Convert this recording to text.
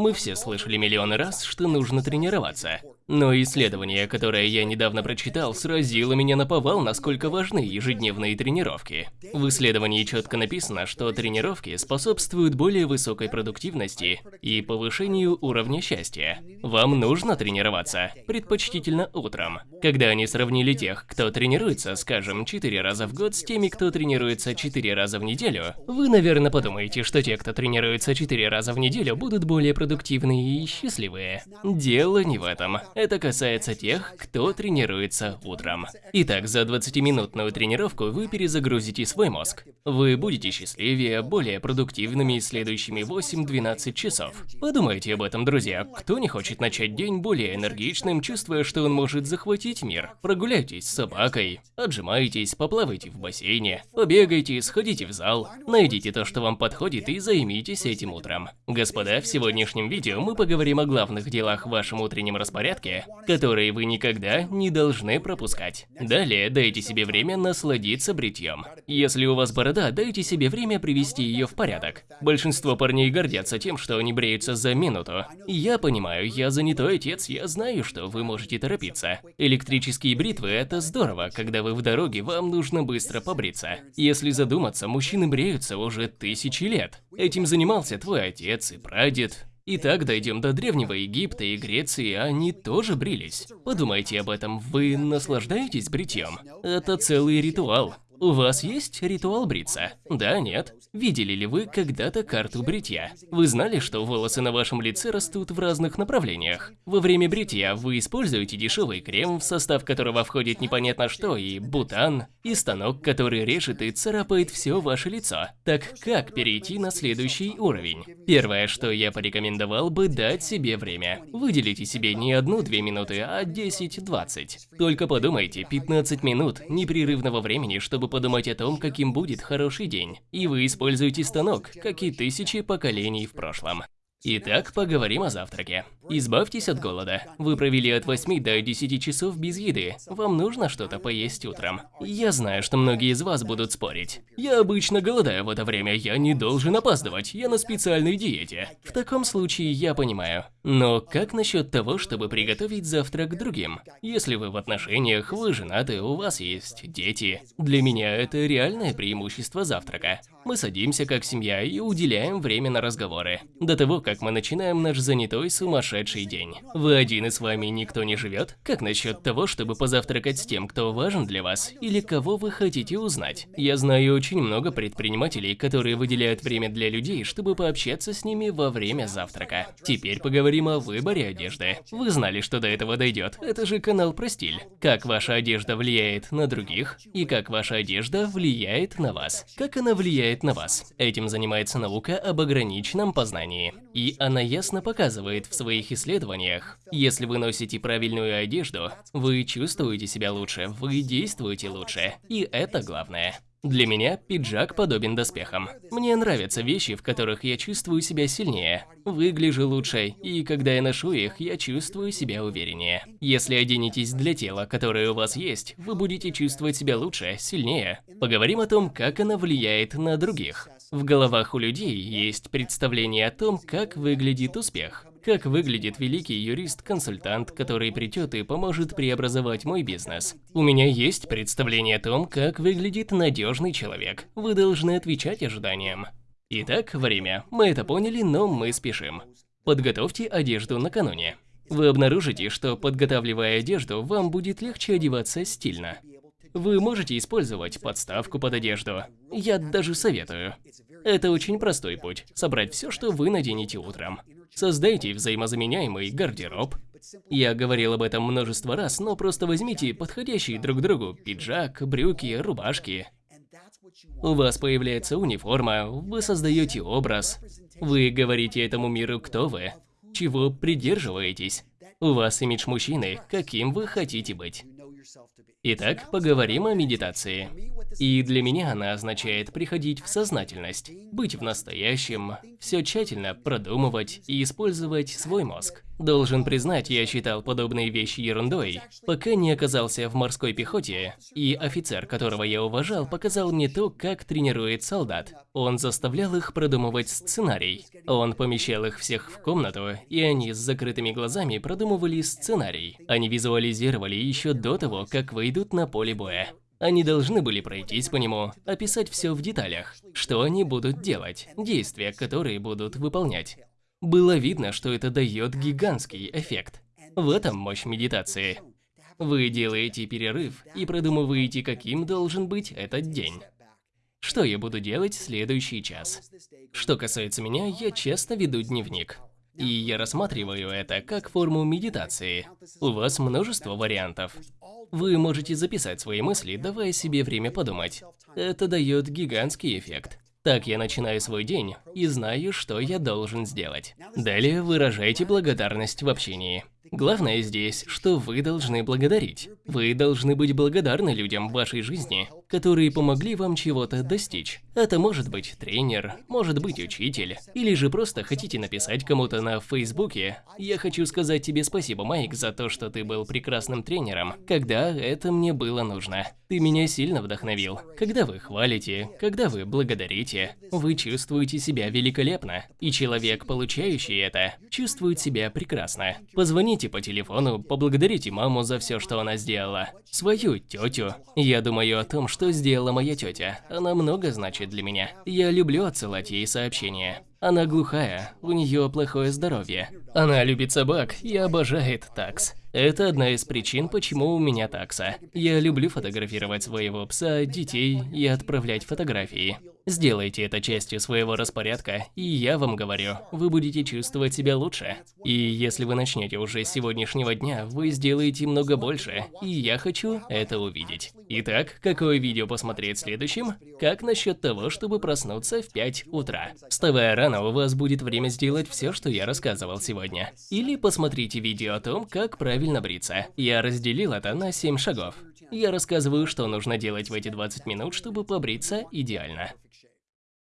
Мы все слышали миллионы раз, что нужно тренироваться. Но исследование, которое я недавно прочитал, сразило меня на повал, насколько важны ежедневные тренировки. В исследовании четко написано, что тренировки способствуют более высокой продуктивности и повышению уровня счастья. Вам нужно тренироваться, предпочтительно утром. Когда они сравнили тех, кто тренируется, скажем, 4 раза в год, с теми, кто тренируется 4 раза в неделю, вы, наверное, подумаете, что те, кто тренируется 4 раза в неделю, будут более продуктивные и счастливые. Дело не в этом. Это касается тех, кто тренируется утром. Итак, за 20-минутную тренировку вы перезагрузите свой мозг. Вы будете счастливее, более продуктивными следующими 8-12 часов. Подумайте об этом, друзья. Кто не хочет начать день более энергичным, чувствуя, что он может захватить мир? Прогуляйтесь с собакой, отжимайтесь, поплавайте в бассейне, побегайте, сходите в зал, найдите то, что вам подходит и займитесь этим утром. Господа, в сегодняшнем видео мы поговорим о главных делах в вашем утреннем распорядке, которые вы никогда не должны пропускать. Далее дайте себе время насладиться бритьем. Если у вас борода, дайте себе время привести ее в порядок. Большинство парней гордятся тем, что они бреются за минуту. Я понимаю, я занятой отец, я знаю, что вы можете торопиться. Электрические бритвы – это здорово, когда вы в дороге, вам нужно быстро побриться. Если задуматься, мужчины бреются уже тысячи лет. Этим занимался твой отец и прадед, Итак, дойдем до Древнего Египта и Греции, они тоже брились. Подумайте об этом, вы наслаждаетесь бритьем? Это целый ритуал. У вас есть ритуал бриться? Да, нет? Видели ли вы когда-то карту бритья? Вы знали, что волосы на вашем лице растут в разных направлениях? Во время бритья вы используете дешевый крем, в состав которого входит непонятно что, и бутан, и станок, который режет и царапает все ваше лицо. Так как перейти на следующий уровень? Первое, что я порекомендовал бы дать себе время. Выделите себе не одну-две минуты, а 10-20. Только подумайте, 15 минут непрерывного времени, чтобы подумать о том, каким будет хороший день. И вы используете станок, как и тысячи поколений в прошлом. Итак, поговорим о завтраке. Избавьтесь от голода. Вы провели от 8 до 10 часов без еды. Вам нужно что-то поесть утром. Я знаю, что многие из вас будут спорить. Я обычно голодаю в это время, я не должен опаздывать, я на специальной диете. В таком случае я понимаю. Но как насчет того, чтобы приготовить завтрак другим? Если вы в отношениях, вы женаты, у вас есть дети. Для меня это реальное преимущество завтрака. Мы садимся как семья и уделяем время на разговоры. До того, как мы начинаем наш занятой сумасшедший день. Вы один и с вами никто не живет? Как насчет того, чтобы позавтракать с тем, кто важен для вас, или кого вы хотите узнать? Я знаю очень много предпринимателей, которые выделяют время для людей, чтобы пообщаться с ними во время завтрака. Теперь поговорим о выборе одежды. Вы знали, что до этого дойдет. Это же канал про стиль. Как ваша одежда влияет на других, и как ваша одежда влияет на вас. Как она влияет на вас. Этим занимается наука об ограниченном познании. И она ясно показывает в своих исследованиях, если вы носите правильную одежду, вы чувствуете себя лучше, вы действуете лучше. И это главное. Для меня пиджак подобен доспехам. Мне нравятся вещи, в которых я чувствую себя сильнее, выгляжу лучше, и когда я ношу их, я чувствую себя увереннее. Если оденетесь для тела, которое у вас есть, вы будете чувствовать себя лучше, сильнее. Поговорим о том, как она влияет на других. В головах у людей есть представление о том, как выглядит успех. Как выглядит великий юрист-консультант, который придет и поможет преобразовать мой бизнес? У меня есть представление о том, как выглядит надежный человек. Вы должны отвечать ожиданиям. Итак, время. Мы это поняли, но мы спешим. Подготовьте одежду накануне. Вы обнаружите, что подготавливая одежду, вам будет легче одеваться стильно. Вы можете использовать подставку под одежду. Я даже советую. Это очень простой путь – собрать все, что вы наденете утром. Создайте взаимозаменяемый гардероб. Я говорил об этом множество раз, но просто возьмите подходящие друг другу пиджак, брюки, рубашки. У вас появляется униформа, вы создаете образ. Вы говорите этому миру, кто вы, чего придерживаетесь. У вас имидж мужчины, каким вы хотите быть. Итак, поговорим о медитации. И для меня она означает приходить в сознательность, быть в настоящем, все тщательно продумывать и использовать свой мозг. Должен признать, я считал подобные вещи ерундой, пока не оказался в морской пехоте, и офицер, которого я уважал, показал мне то, как тренирует солдат. Он заставлял их продумывать сценарий. Он помещал их всех в комнату, и они с закрытыми глазами продумывали сценарий. Они визуализировали еще до того, как выйдут на поле боя. Они должны были пройтись по нему, описать все в деталях, что они будут делать, действия, которые будут выполнять. Было видно, что это дает гигантский эффект. В этом мощь медитации. Вы делаете перерыв и продумываете, каким должен быть этот день. Что я буду делать в следующий час? Что касается меня, я часто веду дневник. И я рассматриваю это как форму медитации. У вас множество вариантов. Вы можете записать свои мысли, давая себе время подумать. Это дает гигантский эффект. Так я начинаю свой день и знаю, что я должен сделать. Далее выражайте благодарность в общении. Главное здесь, что вы должны благодарить. Вы должны быть благодарны людям в вашей жизни, которые помогли вам чего-то достичь. Это может быть тренер, может быть учитель, или же просто хотите написать кому-то на Фейсбуке «Я хочу сказать тебе спасибо, Майк, за то, что ты был прекрасным тренером, когда это мне было нужно. Ты меня сильно вдохновил». Когда вы хвалите, когда вы благодарите, вы чувствуете себя великолепно, и человек, получающий это, чувствует себя прекрасно. Позвоните по телефону, поблагодарите маму за все, что она сделала. Свою тетю. Я думаю о том, что сделала моя тетя. Она много значит для меня. Я люблю отсылать ей сообщения. Она глухая, у нее плохое здоровье. Она любит собак и обожает такс. Это одна из причин, почему у меня такса. Я люблю фотографировать своего пса, детей и отправлять фотографии. Сделайте это частью своего распорядка, и я вам говорю, вы будете чувствовать себя лучше. И если вы начнете уже с сегодняшнего дня, вы сделаете много больше, и я хочу это увидеть. Итак, какое видео посмотреть следующим? Как насчет того, чтобы проснуться в 5 утра? Вставая рано, у вас будет время сделать все, что я рассказывал сегодня. Или посмотрите видео о том, как правильно бриться. Я разделил это на 7 шагов. Я рассказываю, что нужно делать в эти 20 минут, чтобы побриться идеально.